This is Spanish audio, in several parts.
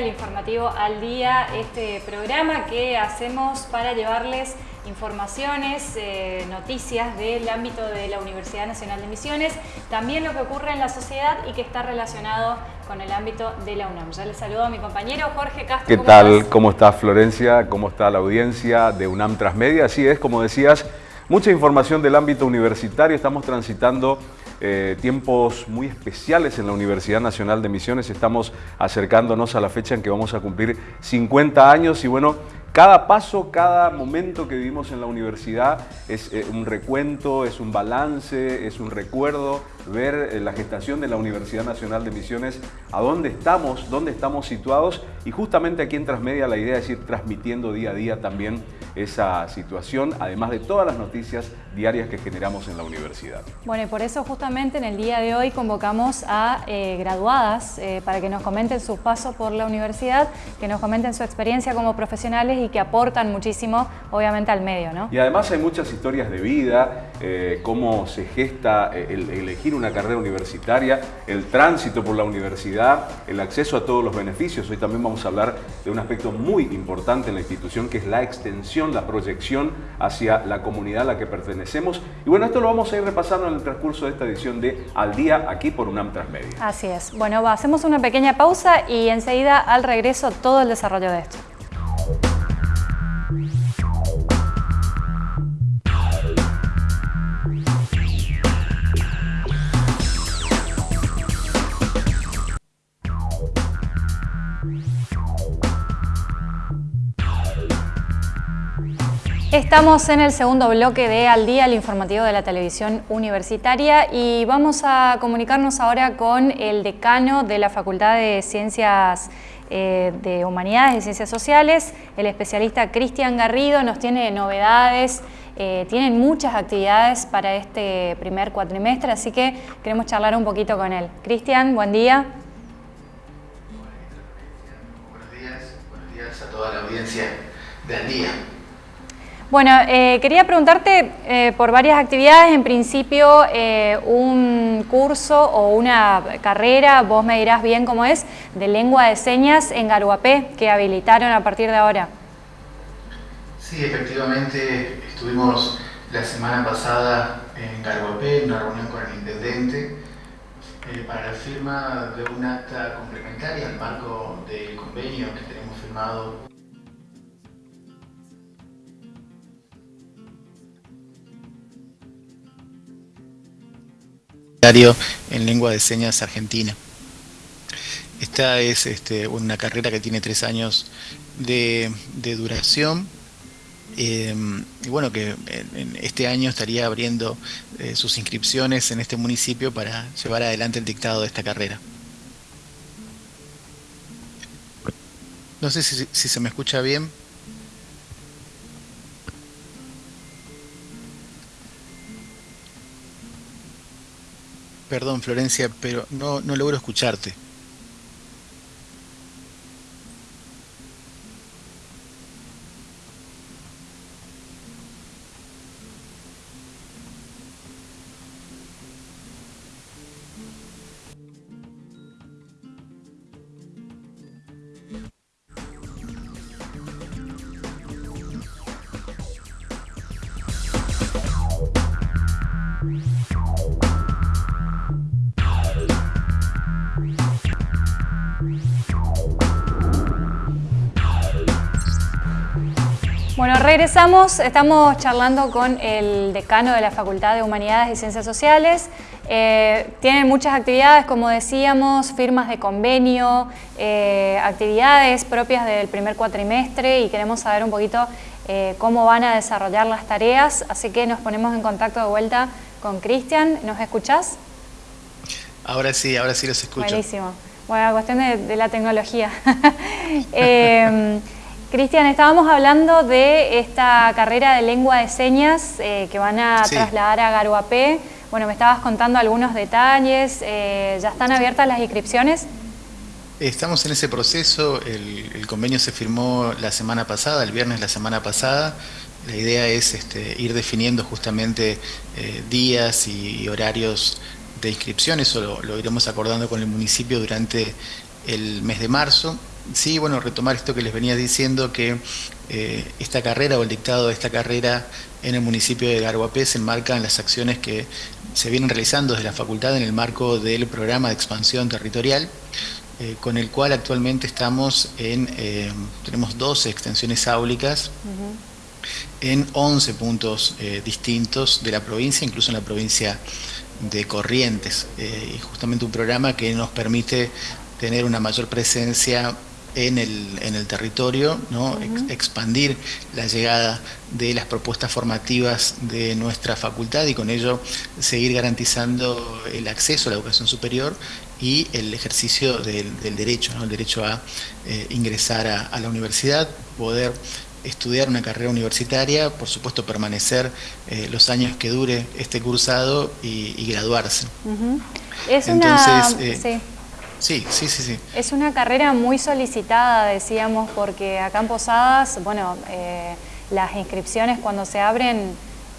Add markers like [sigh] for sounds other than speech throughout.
al informativo al día, este programa que hacemos para llevarles informaciones, eh, noticias del ámbito de la Universidad Nacional de Misiones, también lo que ocurre en la sociedad y que está relacionado con el ámbito de la UNAM. Ya les saludo a mi compañero Jorge Castro. ¿Qué tal? ¿Cómo estás Florencia? ¿Cómo está la audiencia de UNAM Transmedia? Así es, como decías, mucha información del ámbito universitario. Estamos transitando eh, tiempos muy especiales en la Universidad Nacional de Misiones. Estamos acercándonos a la fecha en que vamos a cumplir 50 años y bueno, cada paso, cada momento que vivimos en la universidad es eh, un recuento, es un balance, es un recuerdo, ver eh, la gestación de la Universidad Nacional de Misiones, a dónde estamos, dónde estamos situados y justamente aquí en Transmedia la idea es ir transmitiendo día a día también esa situación, además de todas las noticias diarias que generamos en la universidad. Bueno, y por eso justamente en el día de hoy convocamos a eh, graduadas eh, para que nos comenten su paso por la universidad, que nos comenten su experiencia como profesionales y que aportan muchísimo, obviamente, al medio. ¿no? Y además hay muchas historias de vida, eh, cómo se gesta el elegir una carrera universitaria, el tránsito por la universidad, el acceso a todos los beneficios. Hoy también vamos a hablar de un aspecto muy importante en la institución, que es la extensión la proyección hacia la comunidad a la que pertenecemos. Y bueno, esto lo vamos a ir repasando en el transcurso de esta edición de Al Día, aquí por UNAM Transmedia. Así es. Bueno, hacemos una pequeña pausa y enseguida al regreso todo el desarrollo de esto. Estamos en el segundo bloque de Al Día, el informativo de la televisión universitaria y vamos a comunicarnos ahora con el decano de la Facultad de Ciencias eh, de Humanidades y Ciencias Sociales, el especialista Cristian Garrido, nos tiene novedades, eh, tienen muchas actividades para este primer cuatrimestre, así que queremos charlar un poquito con él. Cristian, buen día. Buenos días, buenos días a toda la audiencia de Al Día. Bueno, eh, quería preguntarte eh, por varias actividades, en principio eh, un curso o una carrera, vos me dirás bien cómo es, de lengua de señas en Garuapé, que habilitaron a partir de ahora. Sí, efectivamente, estuvimos la semana pasada en Garuapé, en una reunión con el intendente, para la firma de un acta complementaria al marco del convenio que tenemos firmado en lengua de señas argentina. Esta es este, una carrera que tiene tres años de, duración eh, y bueno, que en, este año estaría abriendo eh, sus inscripciones en este municipio para llevar adelante el dictado de esta carrera. No sé si se me escucha bien. Perdón, Florencia, pero no, no logro escucharte. Regresamos, estamos charlando con el decano de la Facultad de Humanidades y Ciencias Sociales. Eh, tienen muchas actividades, como decíamos, firmas de convenio, eh, actividades propias del primer cuatrimestre y queremos saber un poquito eh, cómo van a desarrollar las tareas, así que nos ponemos en contacto de vuelta con Cristian. ¿Nos escuchás? Ahora sí, ahora sí los escucho. Buenísimo. Bueno, cuestión de, de la tecnología. [laughs] [laughs] Cristian, estábamos hablando de esta carrera de lengua de señas eh, que van a trasladar a Garuapé. Bueno, me estabas contando algunos detalles. Eh, ¿Ya están abiertas las inscripciones? Estamos en ese proceso. El, convenio se firmó la semana pasada, el viernes la semana pasada. La idea es este, ir definiendo justamente eh, días y horarios de inscripción. Eso lo, lo iremos acordando con el municipio durante el mes de marzo. Sí, bueno, retomar esto que les venía diciendo, que eh, esta carrera o el dictado de esta carrera en el municipio de Garguapé se enmarca en las acciones que se vienen realizando desde la facultad en el marco del programa de expansión territorial, eh, con el cual actualmente estamos en, eh, tenemos 12 extensiones áulicas en 11 puntos distintos de la provincia, incluso en la provincia de Corrientes. y justamente un programa que nos permite tener una mayor presencia en el, en el territorio, ¿no? expandir la llegada de las propuestas formativas de nuestra facultad y con ello seguir garantizando el acceso a la educación superior y el ejercicio del, derecho, ¿no? el derecho a eh, ingresar a, la universidad, poder estudiar una carrera universitaria, por supuesto permanecer eh, los años que dure este cursado y, graduarse. Es Entonces, eh, Sí, sí, sí, sí. Es una carrera muy solicitada, decíamos, porque acá en Posadas, bueno, eh, las inscripciones cuando se abren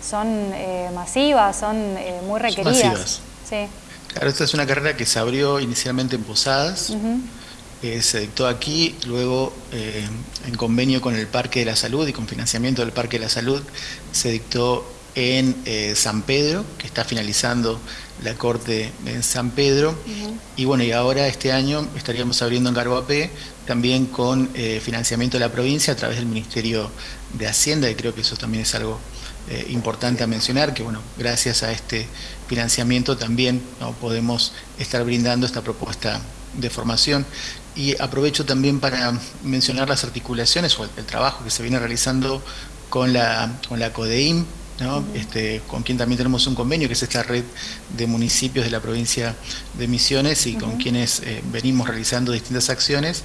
son eh, masivas, son eh, muy requeridas. masivas. Sí. Claro, esta es una carrera que se abrió inicialmente en Posadas, se dictó aquí, luego en convenio con el Parque de la Salud y con financiamiento del Parque de la Salud, se dictó en San Pedro, que está finalizando la Corte en San Pedro. Y bueno, y ahora este año estaríamos abriendo en Garboapé, también con eh, financiamiento de la provincia a través del Ministerio de Hacienda, y creo que eso también es algo eh, importante a mencionar, que bueno, gracias a este financiamiento también ¿no? podemos estar brindando esta propuesta de formación. Y aprovecho también para mencionar las articulaciones o el, el trabajo que se viene realizando con la, con la CODEIM, este, con quien también tenemos un convenio, que es esta red de municipios de la provincia de Misiones y con quienes eh, venimos realizando distintas acciones,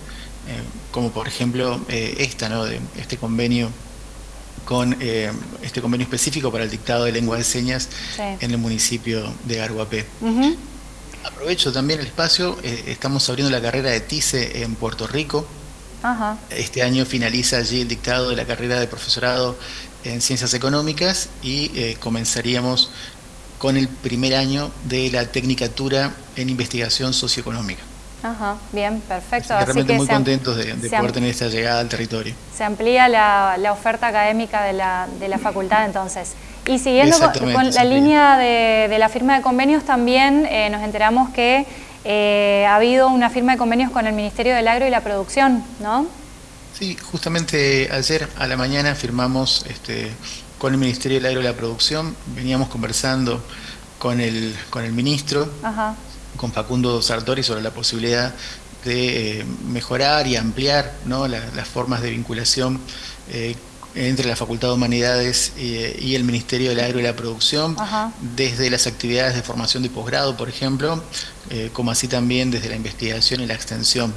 eh, como por ejemplo eh, esta, ¿no? de este convenio con este convenio específico para el dictado de lengua de señas en el municipio de Garguapé. Aprovecho también el espacio, estamos abriendo la carrera de TICE en Puerto Rico, Este año finaliza allí el dictado de la carrera de profesorado en Ciencias Económicas y eh, comenzaríamos con el primer año de la Tecnicatura en Investigación Socioeconómica. Ajá, bien, perfecto. Así realmente muy contentos de, poder tener esta llegada al territorio. Se amplía la, oferta académica de la, de la, facultad entonces. Y siguiendo con, la línea de, la firma de convenios, también eh, nos enteramos que eh, ha habido una firma de convenios con el Ministerio del Agro y la Producción, ¿no? Sí, justamente ayer a la mañana firmamos este, con el Ministerio del Agro y la Producción, veníamos conversando con el, con el ministro, con Facundo Sartori sobre la posibilidad de eh, mejorar y ampliar las formas de vinculación eh, entre la Facultad de Humanidades eh, y el Ministerio del Agro y la Producción, desde las actividades de formación de posgrado, por ejemplo, como así también desde la investigación y la extensión.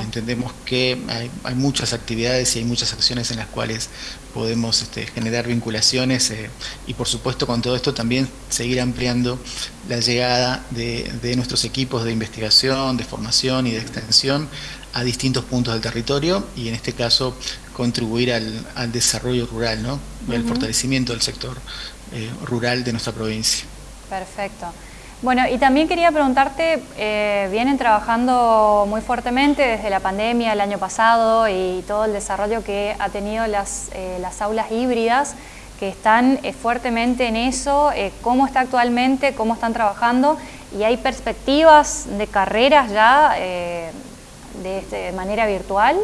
Entendemos que hay, muchas actividades y hay muchas acciones en las cuales podemos este, generar vinculaciones eh, y por supuesto con todo esto también seguir ampliando la llegada de, nuestros equipos de investigación, de formación y de extensión a distintos puntos del territorio y en este caso contribuir al, desarrollo rural ¿no? y al fortalecimiento del sector eh, rural de nuestra provincia. Perfecto. Bueno, y también quería preguntarte, eh, vienen trabajando muy fuertemente desde la pandemia el año pasado y todo el desarrollo que ha tenido las, eh, las aulas híbridas, que están eh, fuertemente en eso, cómo está actualmente, cómo están trabajando y hay perspectivas de carreras ya este, de manera virtual.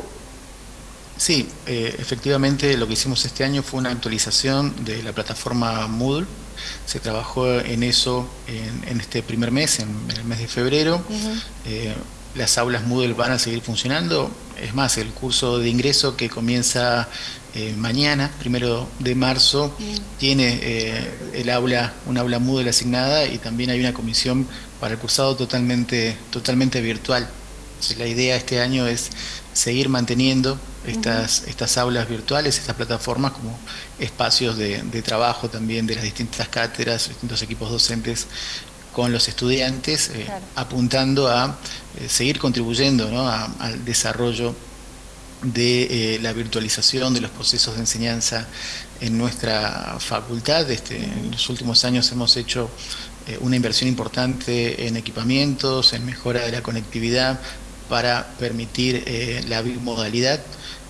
Sí, efectivamente lo que hicimos este año fue una actualización de la plataforma Moodle, se trabajó en eso en, este primer mes, en, el mes de febrero. Eh, las aulas Moodle van a seguir funcionando. Es más, el curso de ingreso que comienza eh, mañana, primero de marzo, tiene eh, el aula, una aula Moodle asignada y también hay una comisión para el cursado totalmente, totalmente virtual. la idea este año es seguir manteniendo estas, estas aulas virtuales, estas plataformas como espacios de, trabajo también de las distintas cátedras, distintos equipos docentes con los estudiantes, eh, apuntando a eh, seguir contribuyendo al desarrollo de eh, la virtualización de los procesos de enseñanza en nuestra facultad. Este, en los últimos años hemos hecho una inversión importante en equipamientos, en mejora de la conectividad, para permitir eh, la bimodalidad.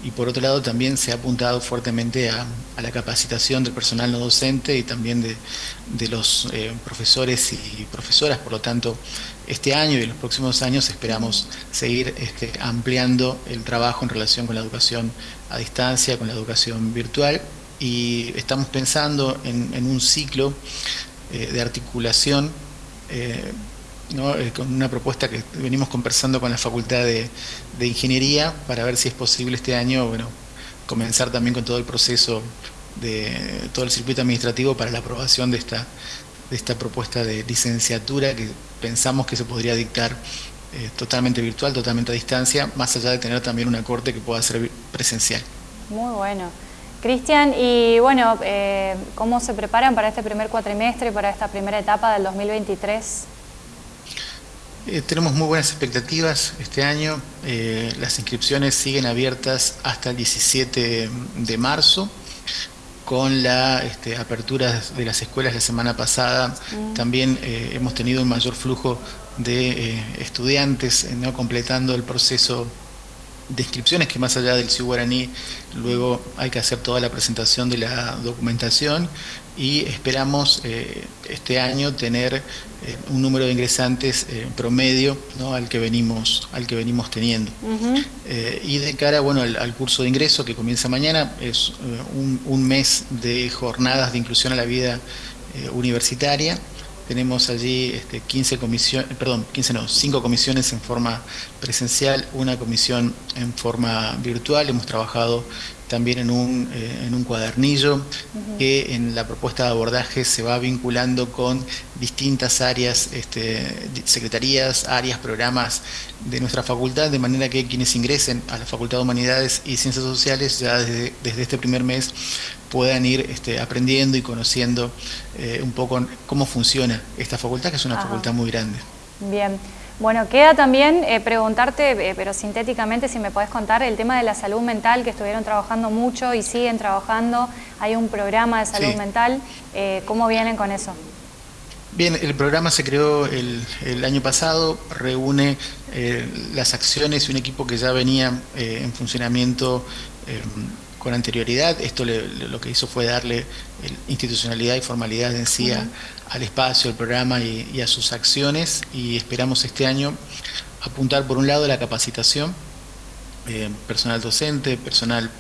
Y por otro lado también se ha apuntado fuertemente a, la capacitación del personal no docente y también de, los eh, profesores y profesoras, por lo tanto este año y los próximos años esperamos seguir este, ampliando el trabajo en relación con la educación a distancia, con la educación virtual. Y estamos pensando en, un ciclo eh, de articulación eh, eh, con una propuesta que venimos conversando con la Facultad de, Ingeniería para ver si es posible este año bueno, comenzar también con todo el proceso de todo el circuito administrativo para la aprobación de esta, de esta propuesta de licenciatura que pensamos que se podría dictar eh, totalmente virtual, totalmente a distancia, más allá de tener también una corte que pueda ser presencial. Muy bueno. Cristian, y bueno, eh, ¿cómo se preparan para este primer cuatrimestre, para esta primera etapa del 2023? Eh, tenemos muy buenas expectativas este año. Eh, las inscripciones siguen abiertas hasta el 17 de marzo. Con la este, apertura de las escuelas la semana pasada, mm. también eh, hemos tenido un mayor flujo de estudiantes no completando el proceso de inscripciones que más allá del CIU guaraní luego hay que hacer toda la presentación de la documentación y esperamos eh, este año tener eh, un número de ingresantes eh, promedio ¿no? al que venimos al que venimos teniendo y de cara bueno al, curso de ingreso que comienza mañana es un, un, mes de jornadas de inclusión a la vida universitaria tenemos allí este, 15 comisiones, perdón, 15 no, 5 comisiones en forma presencial, una comisión en forma virtual. Hemos trabajado también en un, eh, en un cuadernillo que en la propuesta de abordaje se va vinculando con distintas áreas, este, secretarías, áreas, programas de nuestra facultad, de manera que quienes ingresen a la Facultad de Humanidades y Ciencias Sociales ya desde, desde este primer mes puedan ir este, aprendiendo y conociendo eh, un poco cómo funciona esta facultad, que es una facultad muy grande. Bien. Bueno, queda también eh, preguntarte, eh, pero sintéticamente, si me podés contar el tema de la salud mental, que estuvieron trabajando mucho y siguen trabajando. Hay un programa de salud mental. ¿Cómo vienen con eso? Bien, el programa se creó el, el año pasado, reúne las acciones y un equipo que ya venía en funcionamiento con anterioridad. Esto lo que hizo fue darle institucionalidad y formalidad en sí al espacio, al programa y, a sus acciones. Y esperamos este año apuntar por un lado la capacitación, eh, personal docente, personal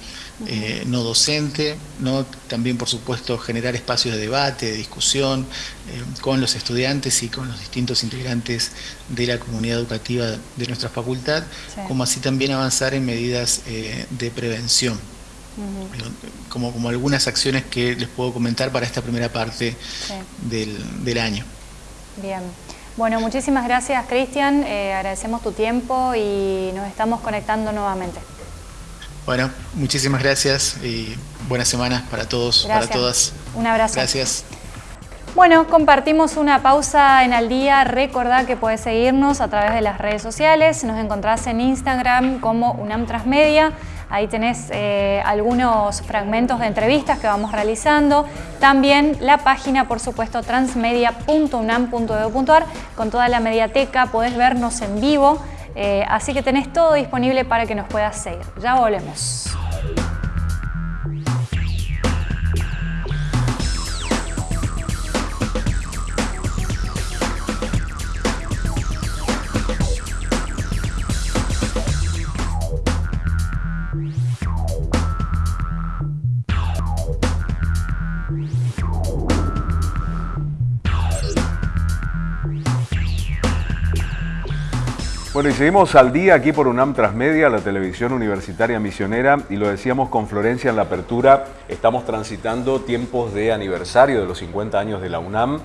eh, no docente, ¿no? también por supuesto generar espacios de debate, de discusión eh, con los estudiantes y con los distintos integrantes de la comunidad educativa de nuestra facultad, como así también avanzar en medidas de prevención como, como algunas acciones que les puedo comentar para esta primera parte del, año. Bien. Bueno, muchísimas gracias Cristian, eh, agradecemos tu tiempo y nos estamos conectando nuevamente. Bueno, muchísimas gracias y buenas semanas para todos, para todas. Un abrazo. Gracias. Bueno, compartimos una pausa en Al Día. Recordá que puedes seguirnos a través de las redes sociales. Nos encontrás en Instagram como UNAM Transmedia. Ahí tenés eh, algunos fragmentos de entrevistas que vamos realizando. También la página, por supuesto, transmedia.unam.edu.ar con toda la mediateca. Podés vernos en vivo. Eh, así que tenés todo disponible para que nos puedas seguir. Ya volvemos. Bueno, y seguimos al día aquí por UNAM Transmedia, la televisión universitaria misionera, y lo decíamos con Florencia en la apertura, estamos transitando tiempos de aniversario de los 50 años de la UNAM,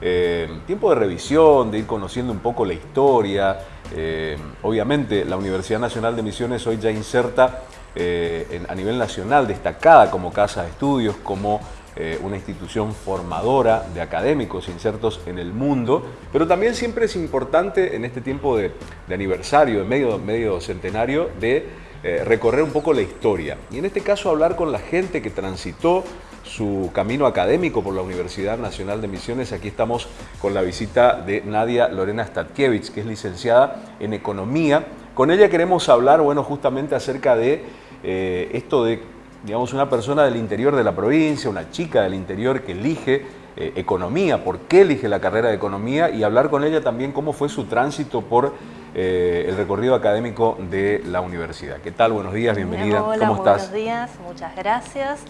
eh, tiempo de revisión, de ir conociendo un poco la historia. Eh, obviamente, la Universidad Nacional de Misiones hoy ya inserta eh, a nivel nacional, destacada como casa de estudios, como eh, una institución formadora de académicos insertos en el mundo, pero también siempre es importante en este tiempo de, aniversario, de medio, medio centenario, de eh, recorrer un poco la historia. Y en este caso hablar con la gente que transitó su camino académico por la Universidad Nacional de Misiones. Aquí estamos con la visita de Nadia Lorena Statkiewicz, que es licenciada en Economía Con ella queremos hablar, bueno, justamente acerca de eh, esto de, digamos, una persona del interior de la provincia, una chica del interior que elige eh, economía, por qué elige la carrera de economía y hablar con ella también cómo fue su tránsito por eh, el recorrido académico de la universidad. ¿Qué tal? Buenos días, bienvenida. Hola, ¿Cómo estás? Buenos días, muchas gracias.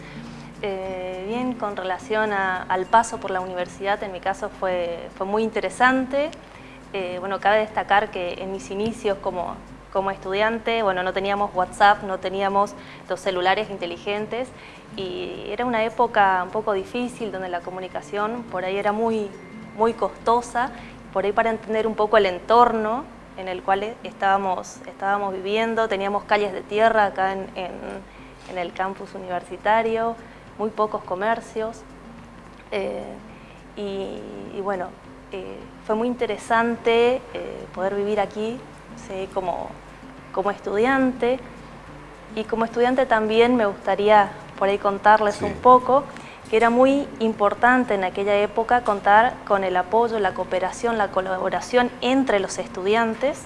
bien, con relación al paso por la universidad, en mi caso fue, fue muy interesante. bueno, cabe destacar que en mis inicios como como estudiante, bueno, no teníamos WhatsApp, no teníamos los celulares inteligentes y era una época un poco difícil donde la comunicación por ahí era muy, muy costosa, por ahí para entender un poco el entorno en el cual estábamos, estábamos viviendo, teníamos calles de tierra acá en, el campus universitario, muy pocos comercios eh, y, bueno, eh, fue muy interesante eh, poder vivir aquí ¿sí? como, como estudiante. Y como estudiante también me gustaría por ahí contarles un poco que era muy importante en aquella época contar con el apoyo, la cooperación, la colaboración entre los estudiantes,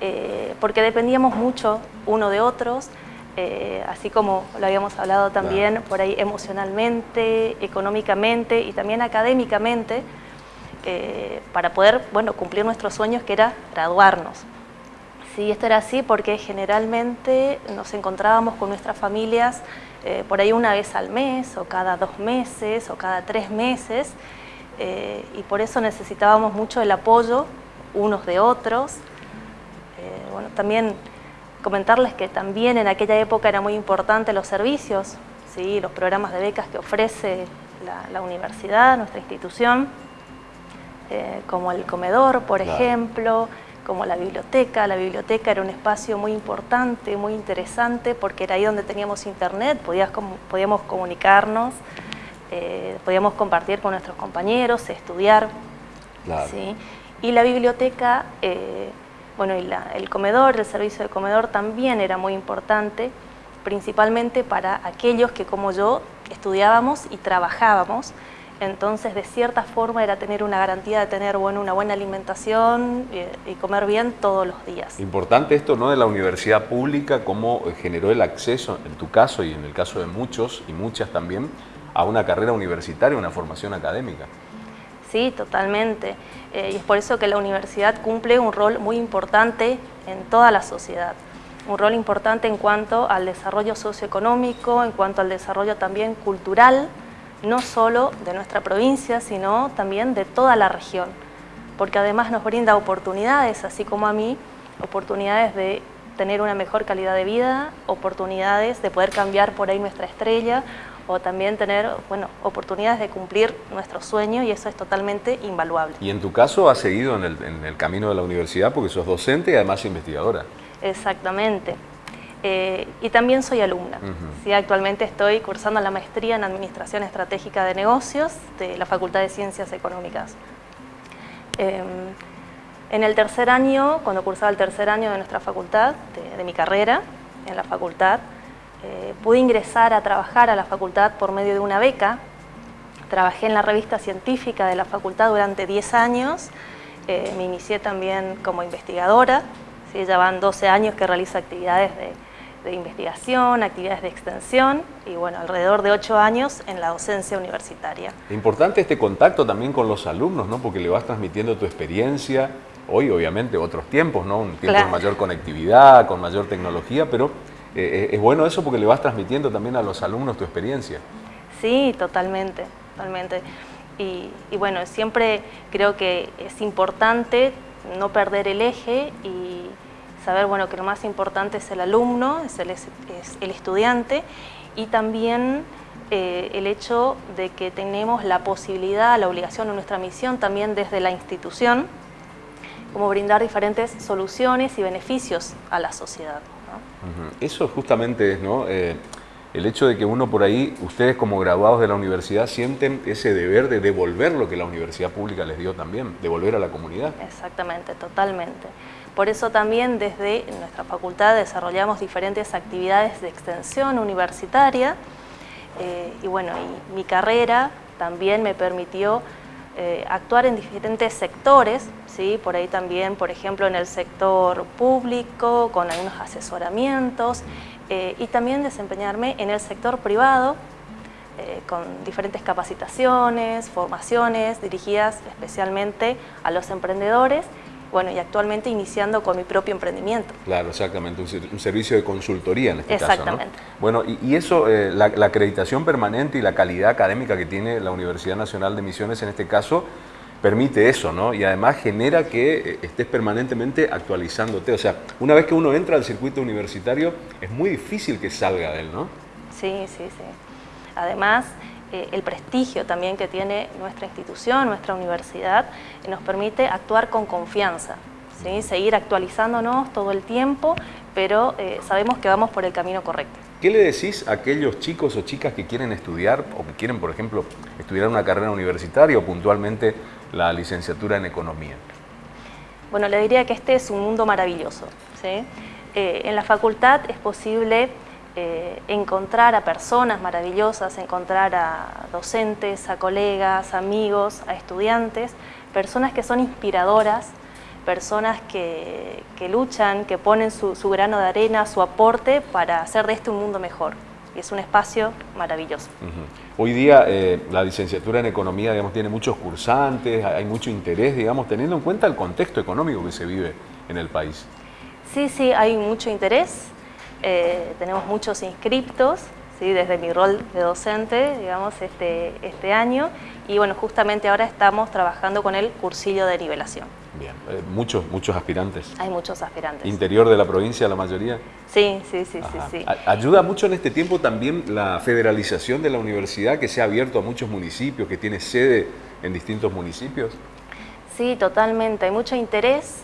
eh, porque dependíamos mucho uno de otros, eh, así como lo habíamos hablado también por ahí emocionalmente, económicamente y también académicamente, eh, para poder bueno, cumplir nuestros sueños que era graduarnos. Sí, esto era así porque generalmente nos encontrábamos con nuestras familias eh, por ahí una vez al mes o cada dos meses o cada tres meses eh, y por eso necesitábamos mucho el apoyo unos de otros. Eh, bueno, también comentarles que también en aquella época era muy importante los servicios, ¿sí? los programas de becas que ofrece la, universidad, nuestra institución, como el comedor, por ejemplo, como la biblioteca. La biblioteca era un espacio muy importante, muy interesante, porque era ahí donde teníamos internet, podíamos comunicarnos, eh, podíamos compartir con nuestros compañeros, estudiar. Y la biblioteca, eh, bueno, y el comedor, el servicio de comedor también era muy importante, principalmente para aquellos que como yo estudiábamos y trabajábamos, entonces, de cierta forma, era tener una garantía de tener bueno, una buena alimentación y, comer bien todos los días. Importante esto ¿no? de la universidad pública, cómo generó el acceso, en tu caso y en el caso de muchos y muchas también, a una carrera universitaria, una formación académica. Sí, totalmente. Eh, y es por eso que la universidad cumple un rol muy importante en toda la sociedad. Un rol importante en cuanto al desarrollo socioeconómico, en cuanto al desarrollo también cultural, no solo de nuestra provincia, sino también de toda la región, porque además nos brinda oportunidades, así como a mí, oportunidades de tener una mejor calidad de vida, oportunidades de poder cambiar por ahí nuestra estrella, o también tener bueno, oportunidades de cumplir nuestro sueño y eso es totalmente invaluable. Y en tu caso has seguido en el, en el camino de la universidad porque sos docente y además investigadora. Exactamente. Eh, y también soy alumna. Actualmente estoy cursando la maestría en Administración Estratégica de Negocios de la Facultad de Ciencias Económicas. Em, en el tercer año, cuando cursaba el tercer año de nuestra facultad, de, mi carrera en la facultad, eh, pude ingresar a trabajar a la facultad por medio de una beca. Trabajé en la revista científica de la facultad durante 10 años. Eh, me inicié también como investigadora. ¿sí? Ya van 12 años que realizo actividades de, de investigación, actividades de extensión y bueno, alrededor de ocho años en la docencia universitaria. Importante este contacto también con los alumnos, ¿no? Porque le vas transmitiendo tu experiencia, hoy obviamente otros tiempos, ¿no? Un tiempo de mayor conectividad, con mayor tecnología, pero eh, es bueno eso porque le vas transmitiendo también a los alumnos tu experiencia. Sí, totalmente, totalmente. Y, y bueno, siempre creo que es importante no perder el eje y saber bueno, que lo más importante es el alumno, es el, es el estudiante y también eh, el hecho de que tenemos la posibilidad, la obligación o nuestra misión también desde la institución, como brindar diferentes soluciones y beneficios a la sociedad. Eso justamente es, ¿no? Eh, el hecho de que uno por ahí, ustedes como graduados de la universidad, sienten ese deber de devolver lo que la universidad pública les dio también, devolver a la comunidad. Exactamente, totalmente. Por eso también desde nuestra facultad desarrollamos diferentes actividades de extensión universitaria eh, y bueno, y mi carrera también me permitió eh, actuar en diferentes sectores, ¿sí? por ahí también, por ejemplo, en el sector público, con algunos asesoramientos, eh, y también desempeñarme en el sector privado, con diferentes capacitaciones, formaciones dirigidas especialmente a los emprendedores bueno, y actualmente iniciando con mi propio emprendimiento. Claro, exactamente, un, servicio de consultoría en este caso. Exactamente. Bueno, y, eso, eh, la, acreditación permanente y la calidad académica que tiene la Universidad Nacional de Misiones en este caso, permite eso, ¿no? Y además genera que eh, estés permanentemente actualizándote. O sea, una vez que uno entra al circuito universitario, es muy difícil que salga de él, ¿no? Sí, sí, sí. Además, eh, el prestigio también que tiene nuestra institución, nuestra universidad, eh, nos permite actuar con confianza, ¿sí? seguir actualizándonos todo el tiempo, pero eh, sabemos que vamos por el camino correcto. ¿Qué le decís a aquellos chicos o chicas que quieren estudiar o que quieren, por ejemplo, estudiar una carrera universitaria o puntualmente la licenciatura en economía? Bueno, le diría que este es un mundo maravilloso. en la facultad es posible eh, encontrar a personas maravillosas, encontrar a docentes, a colegas, amigos, a estudiantes, personas que son inspiradoras, personas que, luchan, que ponen su, grano de arena, su aporte para hacer de este un mundo mejor. Y es un espacio maravilloso. Hoy día eh, la licenciatura en economía digamos, tiene muchos cursantes, hay mucho interés, digamos, teniendo en cuenta el contexto económico que se vive en el país. Sí, sí, hay mucho interés. Eh, tenemos muchos inscriptos, ¿sí? desde mi rol de docente, digamos, este, este año, y bueno, justamente ahora estamos trabajando con el cursillo de nivelación. Bien, eh, muchos, muchos aspirantes. Hay muchos aspirantes. ¿Interior de la provincia la mayoría? Sí, sí, sí, sí, sí. ¿Ayuda mucho en este tiempo también la federalización de la universidad que se ha abierto a muchos municipios, que tiene sede en distintos municipios? Sí, totalmente. Hay mucho interés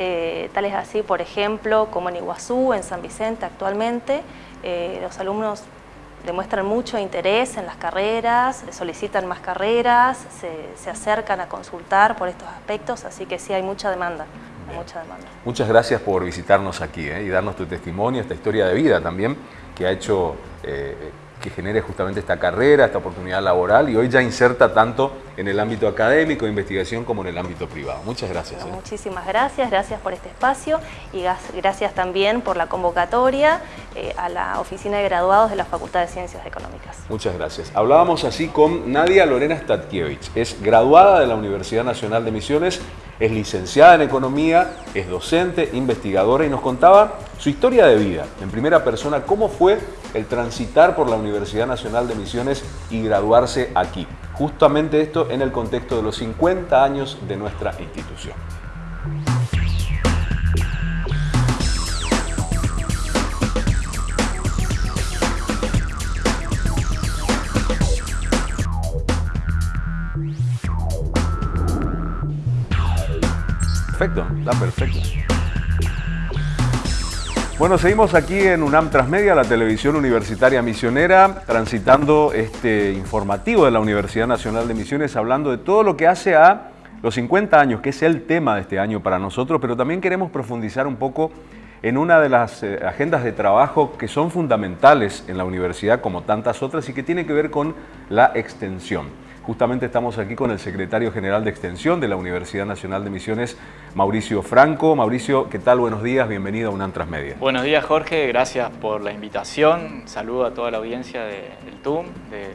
eh, tales así, por ejemplo, como en Iguazú, en San Vicente actualmente, eh, los alumnos demuestran mucho interés en las carreras, solicitan más carreras, se, acercan a consultar por estos aspectos, así que sí hay mucha demanda. mucha demanda. Muchas gracias por visitarnos aquí eh, y darnos tu testimonio, esta historia de vida también que ha hecho que genere justamente esta carrera, esta oportunidad laboral y hoy ya inserta tanto en el ámbito académico, de investigación, como en el ámbito privado. Muchas gracias. ¿eh? Muchísimas gracias, gracias por este espacio y gracias también por la convocatoria eh, a la Oficina de Graduados de la Facultad de Ciencias Económicas. Muchas gracias. Hablábamos así con Nadia Lorena Statkiewicz, es graduada de la Universidad Nacional de Misiones, es licenciada en Economía, es docente, investigadora y nos contaba su historia de vida, en primera persona, cómo fue el transitar por la Universidad Nacional de Misiones y graduarse aquí. Justamente esto en el contexto de los 50 años de nuestra institución. Perfecto, está perfecto. Bueno, seguimos aquí en UNAM Transmedia, la televisión universitaria misionera, transitando este informativo de la Universidad Nacional de Misiones, hablando de todo lo que hace a los 50 años, que es el tema de este año para nosotros, pero también queremos profundizar un poco en una de las eh, agendas de trabajo que son fundamentales en la universidad, como tantas otras, y que tiene que ver con la extensión. Justamente estamos aquí con el secretario general de Extensión de la Universidad Nacional de Misiones, Mauricio Franco. Mauricio, ¿qué tal? Buenos días, bienvenido a UNAM Transmedia. Buenos días, Jorge, gracias por la invitación. Saludo a toda la audiencia del TUM, de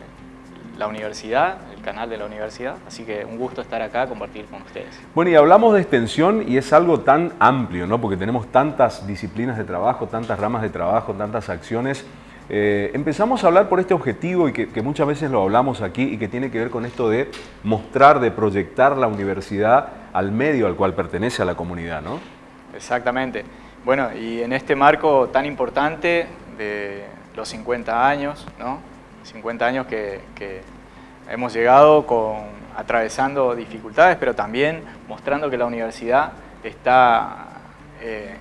la universidad, el canal de la universidad, así que un gusto estar acá a compartir con ustedes. Bueno, y hablamos de extensión y es algo tan amplio, ¿no? Porque tenemos tantas disciplinas de trabajo, tantas ramas de trabajo, tantas acciones eh, empezamos a hablar por este objetivo y que, muchas veces lo hablamos aquí y que tiene que ver con esto de mostrar, de proyectar la universidad al medio al cual pertenece a la comunidad, ¿no? Exactamente. Bueno, y en este marco tan importante de los 50 años, ¿no? 50 años que, hemos llegado con, atravesando dificultades, pero también mostrando que la universidad está eh,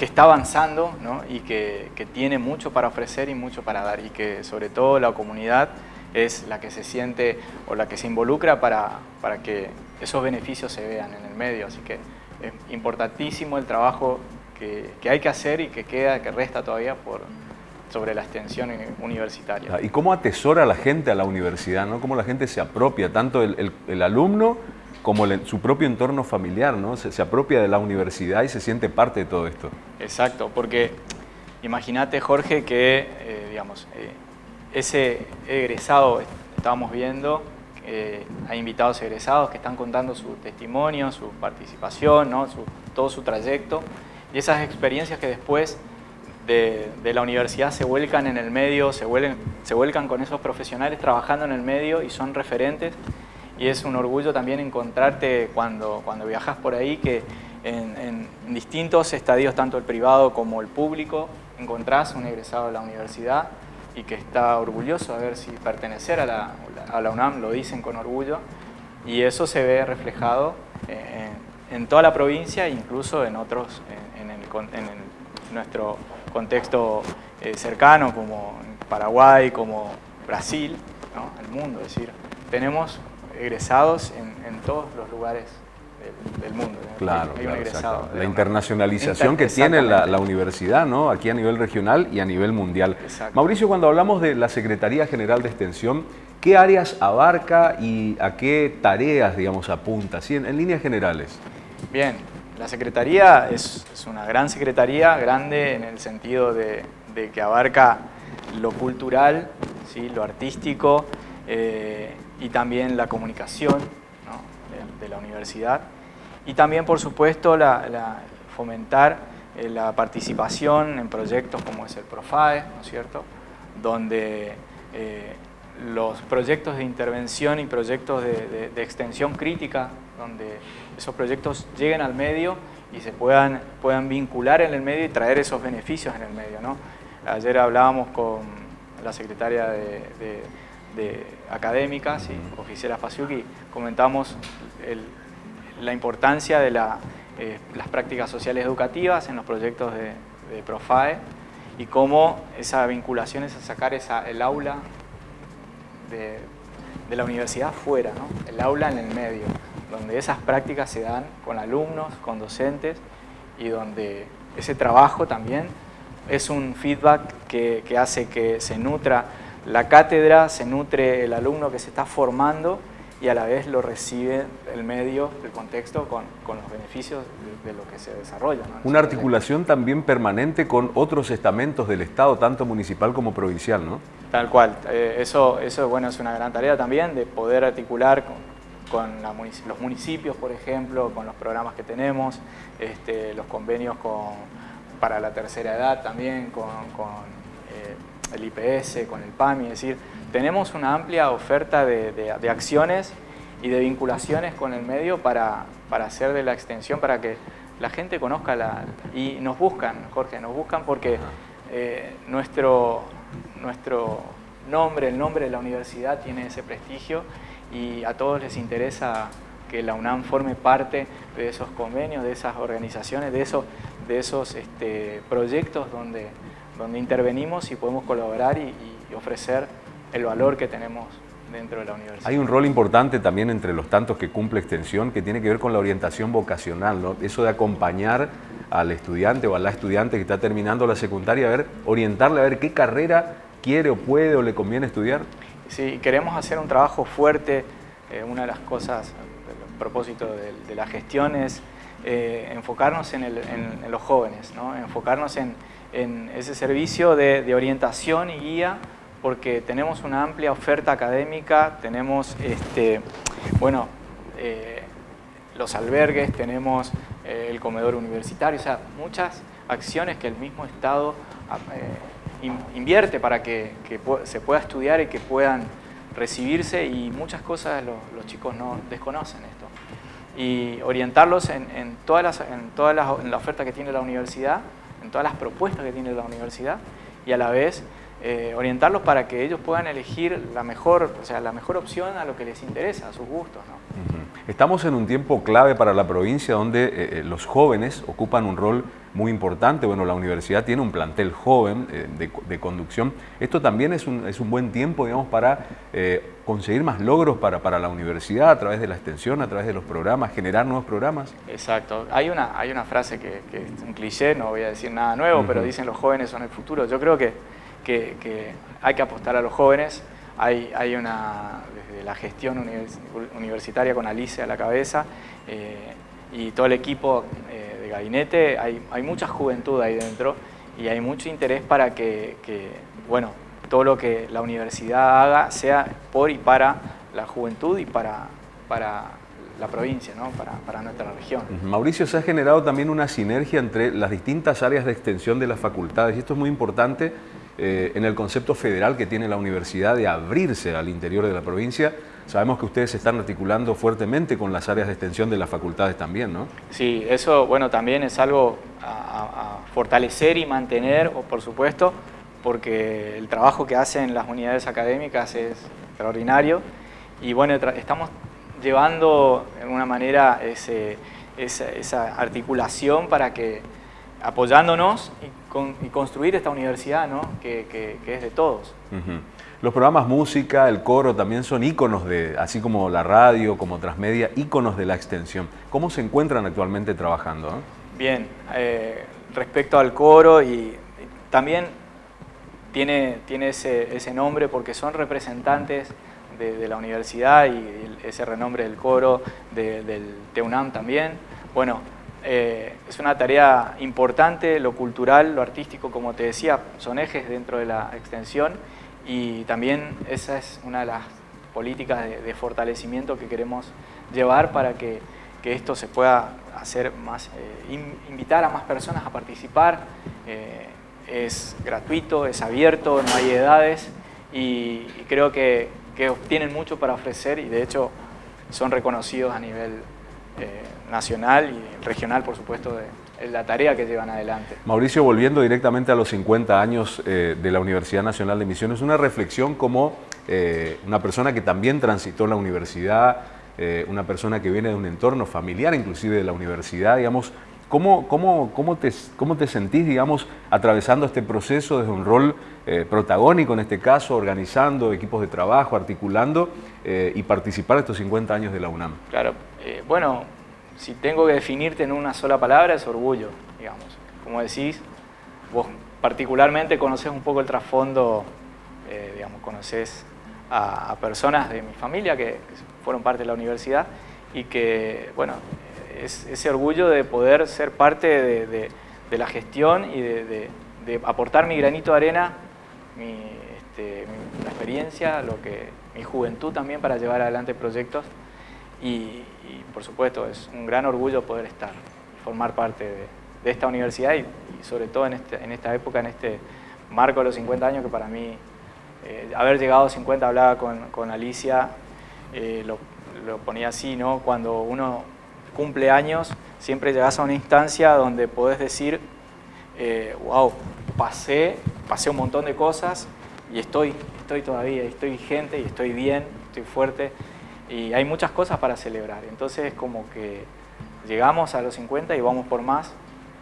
que está avanzando y que, tiene mucho para ofrecer y mucho para dar y que sobre todo la comunidad es la que se siente o la que se involucra para, para que esos beneficios se vean en el medio. Así que es importantísimo el trabajo que, hay que hacer y que queda, que resta todavía por, sobre la extensión universitaria. ¿Y cómo atesora la gente a la universidad? ¿no? ¿Cómo la gente se apropia, tanto el, alumno como su propio entorno familiar, ¿no? Se, apropia de la universidad y se siente parte de todo esto. Exacto, porque imagínate, Jorge, que, eh, digamos, eh, ese egresado, estábamos viendo, eh, hay invitados egresados que están contando su testimonio, su participación, ¿no? todo su trayecto, y esas experiencias que después de, la universidad se vuelcan en el medio, se, se vuelcan con esos profesionales trabajando en el medio y son referentes, y es un orgullo también encontrarte cuando, cuando viajas por ahí que en, en distintos estadios, tanto el privado como el público, encontrás un egresado de la universidad y que está orgulloso de ver si pertenecer a la, a la UNAM, lo dicen con orgullo, y eso se ve reflejado en, toda la provincia e incluso en otros, en, nuestro contexto eh, cercano como Paraguay, como Brasil, el mundo, es decir, tenemos egresados en todos los lugares del, mundo. Claro, la internacionalización que tiene la, universidad, ¿no? aquí a nivel regional y a nivel mundial. Mauricio, cuando hablamos de la Secretaría General de Extensión, ¿qué áreas abarca y a qué tareas, digamos, apunta, ¿sí? en, líneas generales? Bien, la Secretaría es, una gran Secretaría, grande en el sentido de, que abarca lo cultural, ¿sí? lo artístico eh, y también la comunicación de la universidad y también, por supuesto, la, fomentar eh, la participación en proyectos como es el PROFAE, ¿no es cierto?, donde eh, los proyectos de intervención y proyectos de, extensión crítica, donde esos proyectos lleguen al medio y se puedan, puedan vincular en el medio y traer esos beneficios en el medio. ¿no? Ayer hablábamos con la secretaria de, de académicas y oficial y comentamos la importancia de eh, las prácticas sociales educativas en los proyectos de, PROFAE y cómo esa vinculación es a sacar esa, el aula de, la universidad fuera, el aula en el medio, donde esas prácticas se dan con alumnos, con docentes y donde ese trabajo también es un feedback que hace que se nutra la cátedra, se nutre el alumno que se está formando y a la vez lo recibe el medio, el contexto, con, los beneficios de, lo que se desarrolla. Una articulación también permanente con otros estamentos del Estado, tanto municipal como provincial, ¿no? Tal cual. Eh, eso, eso bueno, es una gran tarea también, de poder articular con, los municipios, por ejemplo, con los programas que tenemos, este, los convenios con, para la tercera edad también, con, eh, el IPS, con el PAMI, es decir, tenemos una amplia oferta de, acciones y de vinculaciones con el medio para, hacer de la extensión, para que la gente conozca la... Y nos buscan, Jorge, nos buscan porque eh, nuestro, nuestro nombre, el nombre de la universidad tiene ese prestigio y a todos les interesa que la UNAM forme parte de esos convenios, de esas organizaciones, de esos, de esos este, proyectos donde, donde intervenimos y podemos colaborar y ofrecer el valor que tenemos dentro de la universidad. Hay un rol importante también entre los tantos que cumple extensión que tiene que ver con la orientación vocacional, ¿no? eso de acompañar al estudiante o a la estudiante que está terminando la secundaria, a ver, orientarle a ver qué carrera quiere o puede o le conviene estudiar. Sí, queremos hacer un trabajo fuerte, eh, una de las cosas, el propósito de, la gestión es eh, enfocarnos en, los jóvenes, ¿no? enfocarnos en, ese servicio de, de orientación y guía porque tenemos una amplia oferta académica, tenemos este, bueno, eh, los albergues, tenemos eh, el comedor universitario, o sea, muchas acciones que el mismo Estado eh, invierte para que, se pueda estudiar y que puedan recibirse y muchas cosas los, chicos no desconocen esto. Y orientarlos en, todas las, en, todas las, en la oferta que tiene la universidad, en todas las propuestas que tiene la universidad y a la vez eh, orientarlos para que ellos puedan elegir la mejor, o sea, la mejor opción a lo que les interesa, a sus gustos. Estamos en un tiempo clave para la provincia donde eh, eh, los jóvenes ocupan un rol muy importante. Bueno, la universidad tiene un plantel joven de, conducción. Esto también es un, es un, buen tiempo, digamos, para conseguir más logros para, para, la universidad a través de la extensión, a través de los programas, generar nuevos programas. Exacto. Hay una, hay una frase que, es un cliché, no voy a decir nada nuevo, pero dicen los jóvenes son el futuro. Yo creo que que, hay que apostar a los jóvenes. Hay, hay una, desde la gestión universitaria con Alicia a la cabeza eh, y todo el equipo eh, de gabinete, hay, hay, mucha juventud ahí dentro y hay mucho interés para que, que, bueno, todo lo que la universidad haga sea por y para la juventud y para, para la provincia, ¿no? para, para, nuestra región. Mauricio, se ha generado también una sinergia entre las distintas áreas de extensión de las facultades y esto es muy importante eh, en el concepto federal que tiene la universidad de abrirse al interior de la provincia. Sabemos que ustedes se están articulando fuertemente con las áreas de extensión de las facultades también, ¿no? Sí, eso bueno también es algo a, fortalecer y mantener, por supuesto, porque el trabajo que hacen las unidades académicas es extraordinario y bueno, estamos llevando de alguna manera ese, esa, articulación para que apoyándonos y, construir esta universidad ¿no? que, es de todos. Los programas música, el coro también son íconos de, así como la radio, como transmedia, íconos de la extensión. ¿Cómo se encuentran actualmente trabajando? Bien, eh, respecto al coro y, también tiene, tiene ese, ese nombre porque son representantes de, la universidad y ese renombre del coro, del TEUNAM también. Bueno, eh, es una tarea importante, lo cultural, lo artístico, como te decía, son ejes dentro de la extensión y también esa es una de las políticas de, fortalecimiento que queremos llevar para que, esto se pueda hacer más, eh, invitar a más personas a participar. Eh, es gratuito, es abierto, no hay edades y creo que que tienen mucho para ofrecer y de hecho son reconocidos a nivel nacional y regional, por supuesto, de, la tarea que llevan adelante. Mauricio, volviendo directamente a los 50 años eh, de la Universidad Nacional de Misiones, una reflexión como eh, una persona que también transitó la universidad, una persona que viene de un entorno familiar inclusive de la universidad, digamos, ¿Cómo, cómo, cómo, te, ¿Cómo te sentís, digamos, atravesando este proceso desde un rol eh, protagónico, en este caso, organizando equipos de trabajo, articulando eh, y participar de estos 50 años de la UNAM? Claro, eh, bueno, si tengo que definirte en una sola palabra es orgullo, digamos. Como decís, vos particularmente conoces un poco el trasfondo, digamos, conoces a, personas de mi familia que, fueron parte de la universidad y que, bueno, es ese orgullo de poder ser parte de, la gestión y de, aportar mi granito de arena, mi, este, experiencia, lo que, mi juventud también para llevar adelante proyectos y, por supuesto es un gran orgullo poder estar, formar parte de, esta universidad y, sobre todo en, este, en, esta época, en este marco de los 50 años que para mí, eh, haber llegado a 50, hablaba con, Alicia, eh, lo, lo ponía así, ¿no? Cuando uno cumpleaños, siempre llegas a una instancia donde podés decir, wow, eh, pasé, pasé un montón de cosas y estoy, estoy todavía, estoy vigente y estoy bien, estoy fuerte y hay muchas cosas para celebrar. Entonces como que llegamos a los 50 y vamos por más,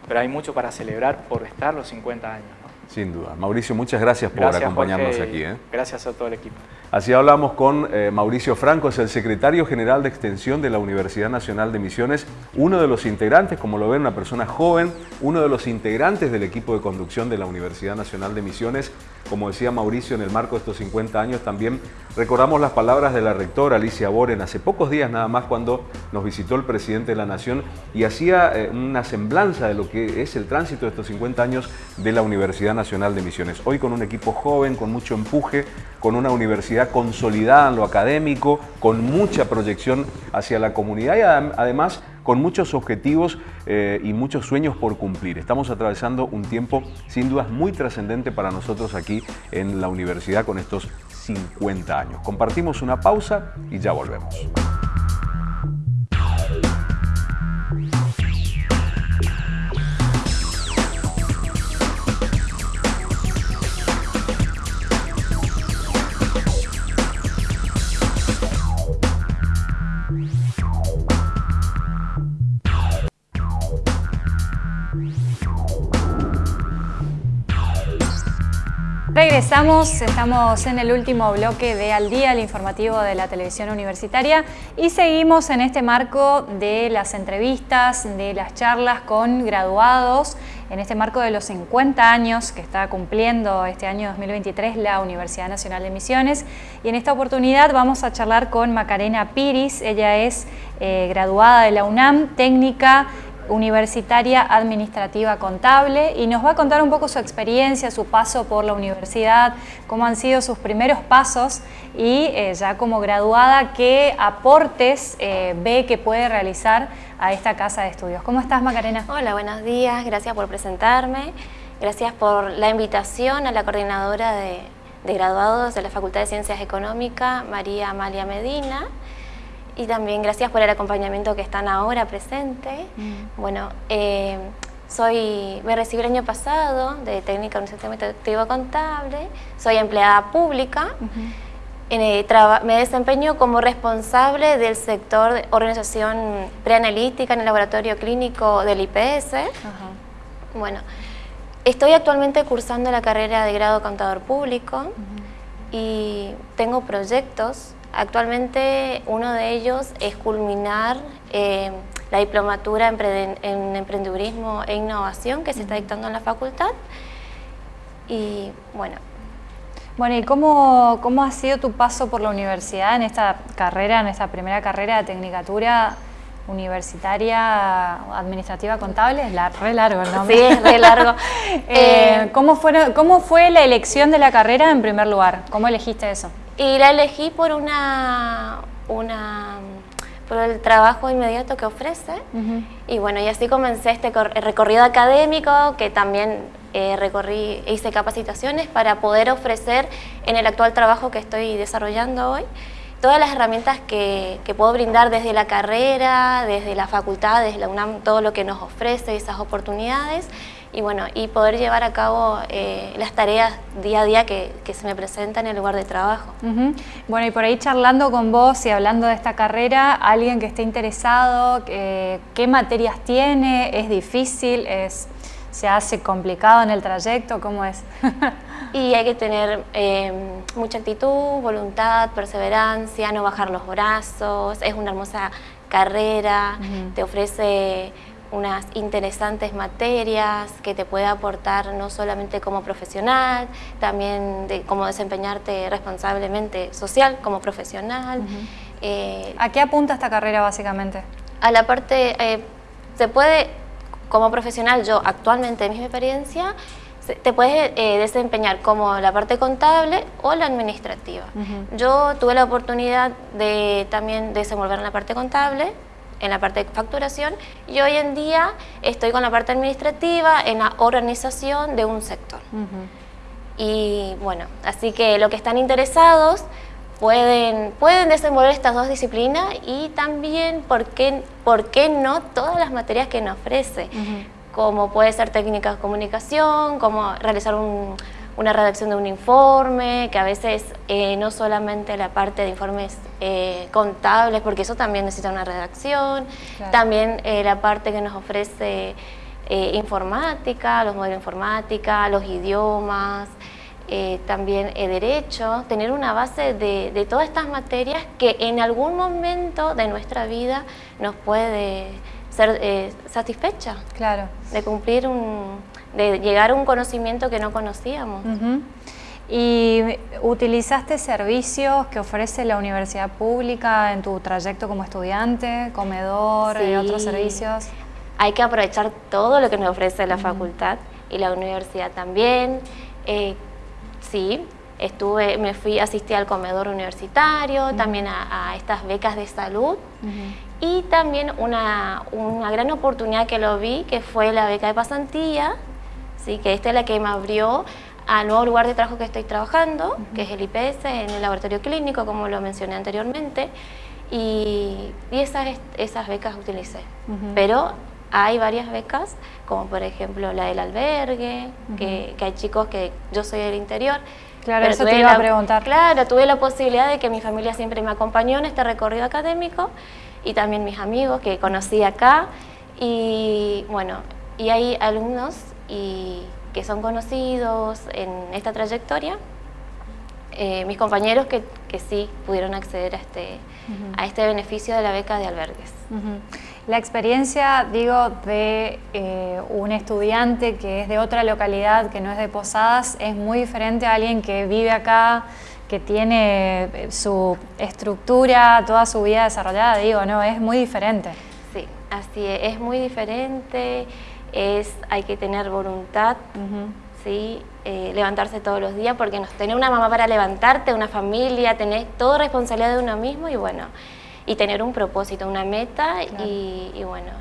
pero hay mucho para celebrar por estar los 50 años. Sin duda. Mauricio, muchas gracias por acompañarnos aquí. ¿eh? Gracias a todo el equipo. Así hablamos con eh, Mauricio Franco, es el secretario general de Extensión de la Universidad Nacional de Misiones, uno de los integrantes, como lo ven, una persona joven, uno de los integrantes del equipo de conducción de la Universidad Nacional de Misiones. Como decía Mauricio, en el marco de estos 50 años también recordamos las palabras de la rectora Alicia Boren hace pocos días nada más cuando nos visitó el presidente de la Nación y hacía eh, una semblanza de lo que es el tránsito de estos 50 años de la Universidad Nacional de Misiones. Hoy con un equipo joven, con mucho empuje, con una universidad consolidada en lo académico, con mucha proyección hacia la comunidad y además con muchos objetivos eh, y muchos sueños por cumplir. Estamos atravesando un tiempo sin dudas muy trascendente para nosotros aquí en la universidad con estos 50 años. Compartimos una pausa y ya volvemos. Regresamos, estamos en el último bloque de Al Día, el informativo de la televisión universitaria y seguimos en este marco de las entrevistas, de las charlas con graduados, en este marco de los 50 años que está cumpliendo este año 2023 la Universidad Nacional de Misiones y en esta oportunidad vamos a charlar con Macarena Piris, ella es eh, graduada de la UNAM, técnica universitaria administrativa contable y nos va a contar un poco su experiencia, su paso por la universidad, cómo han sido sus primeros pasos y eh, ya como graduada, qué aportes eh, ve que puede realizar a esta casa de estudios. ¿Cómo estás Macarena? Hola, buenos días, gracias por presentarme, gracias por la invitación a la coordinadora de, de graduados de la Facultad de Ciencias Económicas, María Amalia Medina, y también gracias por el acompañamiento que están ahora presente. Mm. Bueno, eh, soy, me recibí el año pasado de técnica en un sistema administrativo contable, soy empleada pública, me desempeño como responsable del sector de organización preanalítica en el laboratorio clínico del IPS. Bueno, estoy actualmente cursando la carrera de grado contador público y tengo proyectos Actualmente uno de ellos es culminar eh, la diplomatura en emprendedurismo e innovación que se está dictando en la facultad. Y bueno. Bueno, ¿y cómo, cómo ha sido tu paso por la universidad en esta carrera, en esta primera carrera de tecnicatura universitaria administrativa contable? Es la, re largo el nombre. Sí, es re largo. [laughs] Eh, eh, ¿cómo, fue, ¿Cómo fue la elección de la carrera en primer lugar? ¿Cómo elegiste eso? Y la elegí por una, una por el trabajo inmediato que ofrece. Y bueno, y así comencé este recorrido académico que también eh, recorrí, hice capacitaciones para poder ofrecer en el actual trabajo que estoy desarrollando hoy todas las herramientas que, que, puedo brindar desde la carrera, desde la facultad, desde la UNAM, todo lo que nos ofrece, esas oportunidades y bueno, y poder llevar a cabo eh, las tareas día a día que, se me presentan en el lugar de trabajo. Bueno, y por ahí charlando con vos y hablando de esta carrera, alguien que esté interesado, ¿qué materias tiene? ¿Es difícil? ¿Es, ¿Se hace complicado en el trayecto? ¿Cómo es? [laughs] y hay que tener em, mucha actitud, voluntad, perseverancia, no bajar los brazos, es una hermosa carrera, te ofrece unas interesantes materias que te puede aportar no solamente como profesional, también de cómo desempeñarte responsablemente social como profesional. Eh, ¿A qué apunta esta carrera básicamente? A la parte, eh, se puede, como profesional, yo actualmente en mi experiencia, te puedes eh, desempeñar como la parte contable o la administrativa. Yo tuve la oportunidad de también desenvolver en la parte contable, en la parte de facturación y hoy en día estoy con la parte administrativa en la organización de un sector. Y bueno, así que los que están interesados pueden, pueden desenvolver estas dos disciplinas y también, ¿por qué, por qué no todas las materias que nos ofrece? Como puede ser técnica de comunicación, como realizar un una redacción de un informe, que a veces eh, no solamente la parte de informes eh, contables, porque eso también necesita una redacción, también eh, la parte que nos ofrece informática, los modelos de informática, los idiomas, también derecho, tener una base de, de, todas estas materias que en algún momento de nuestra vida nos puede ser satisfecha. Claro. De cumplir un, de llegar a un conocimiento que no conocíamos. ¿Y utilizaste servicios que ofrece la universidad pública en tu trayecto como estudiante, comedor y otros servicios? Hay que aprovechar todo lo que nos ofrece la facultad y la universidad también. Eh, sí, estuve, me fui, asistí al comedor universitario, también a, estas becas de salud y también una, una gran oportunidad que lo vi, que fue la beca de pasantía, ¿sí? que esta es la que me abrió al nuevo lugar de trabajo que estoy trabajando, que es el IPS, en el laboratorio clínico, como lo mencioné anteriormente, y, esas, esas becas utilicé. Pero hay varias becas, como por ejemplo la del albergue, que, hay chicos que yo soy del interior. Claro, eso te iba a preguntar. Claro, tuve la posibilidad de que mi familia siempre me acompañó en este recorrido académico y también mis amigos que conocí acá. Y bueno, y hay alumnos y que son conocidos en esta trayectoria, eh, mis compañeros que, que, sí pudieron acceder a este, a este beneficio de la beca de albergues. La experiencia, digo, de eh, un estudiante que es de otra localidad, que no es de Posadas, es muy diferente a alguien que vive acá, que tiene eh, su estructura, toda su vida desarrollada, digo, no, es muy diferente. Sí, así es, es muy diferente, es, hay que tener voluntad, ¿sí? Eh, levantarse todos los días, porque tener una mamá para levantarte, una familia, tener toda responsabilidad de uno mismo y bueno, y tener un propósito, una meta y, bueno,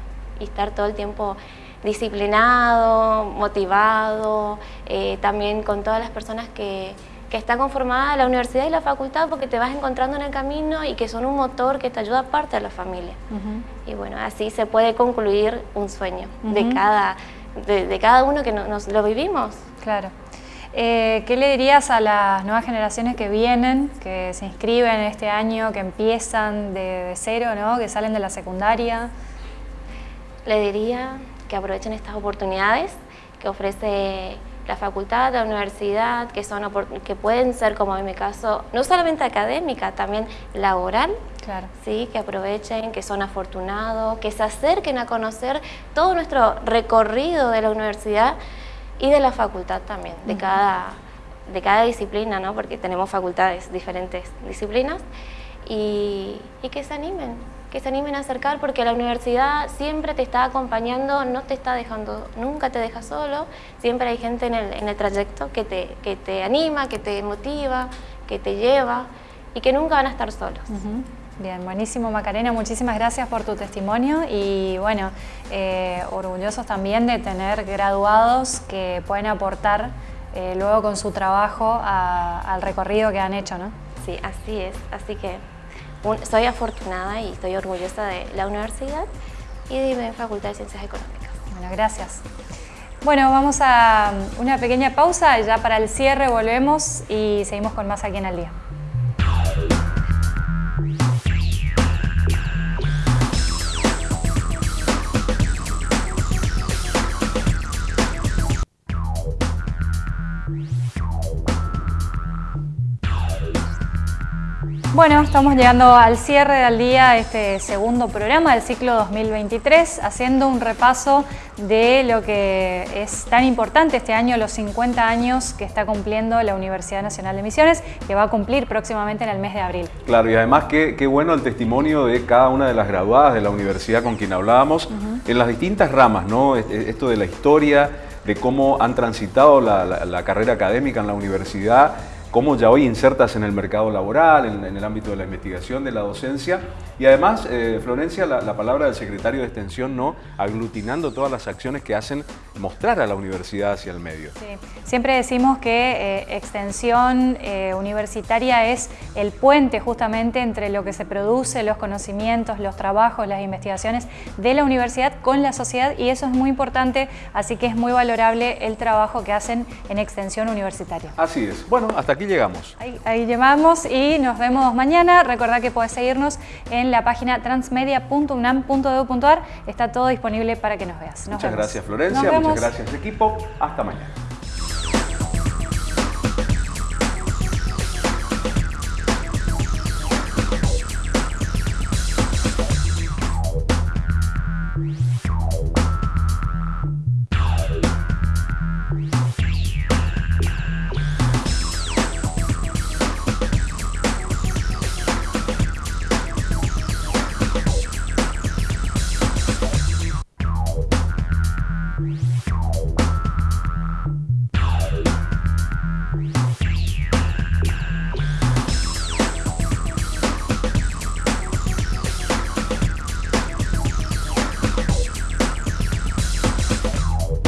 y estar todo el tiempo disciplinado, motivado, eh, también con todas las personas que, que está conformada la universidad y la facultad porque te vas encontrando en el camino y que son un motor que te ayuda aparte de la familia. Y bueno, así se puede concluir un sueño de, cada, de, cada uno que nos lo vivimos. Claro. Eh, ¿Qué le dirías a las nuevas generaciones que vienen, que se inscriben este año, que empiezan de, cero, ¿no? que salen de la secundaria? Le diría que aprovechen estas oportunidades que ofrece la facultad, la universidad, que, son, que pueden ser, como en mi caso, no solamente académica, también laboral, claro. ¿sí? que aprovechen, que son afortunados, que se acerquen a conocer todo nuestro recorrido de la universidad y de la facultad también, de, cada, de cada disciplina, ¿no? porque tenemos facultades, diferentes disciplinas, y, y que se animen, que se animen a acercar porque la universidad siempre te está acompañando, no te está dejando, nunca te deja solo, siempre hay gente en el, en el trayecto que te, que te anima, que te motiva, que te lleva y que nunca van a estar solos. Bien, buenísimo Macarena, muchísimas gracias por tu testimonio y bueno, eh, orgullosos también de tener graduados que pueden aportar eh, luego con su trabajo al recorrido que han hecho, ¿no? Sí, así es, así que soy afortunada y estoy orgullosa de la universidad y de mi Facultad de Ciencias Económicas. Bueno, gracias. Bueno, vamos a una pequeña pausa, ya para el cierre volvemos y seguimos con más aquí en el día. Bueno, estamos llegando al cierre del día, este segundo programa del ciclo 2023, haciendo un repaso de lo que es tan importante este año, los 50 años que está cumpliendo la Universidad Nacional de Misiones, que va a cumplir próximamente en el mes de abril. Claro, y además qué, bueno el testimonio de cada una de las graduadas de la universidad con quien hablábamos, en las distintas ramas, ¿no? Esto de la historia, de cómo han transitado la carrera académica en la universidad, cómo ya hoy insertas en el mercado laboral, en, el ámbito de la investigación, de la docencia. Y además, eh, Florencia, la, palabra del secretario de Extensión, ¿no? aglutinando todas las acciones que hacen mostrar a la universidad hacia el medio. Sí. Siempre decimos que eh, extensión eh, universitaria es el puente justamente entre lo que se produce, los conocimientos, los trabajos, las investigaciones de la universidad con la sociedad y eso es muy importante, así que es muy valorable el trabajo que hacen en extensión universitaria. Así es. Bueno, hasta aquí llegamos. Ahí, ahí llegamos y nos vemos mañana. Recordad que podés seguirnos en la página transmedia.unam.edu.ar. Está todo disponible para que nos veas. muchas gracias Florencia, muchas gracias equipo. Hasta mañana.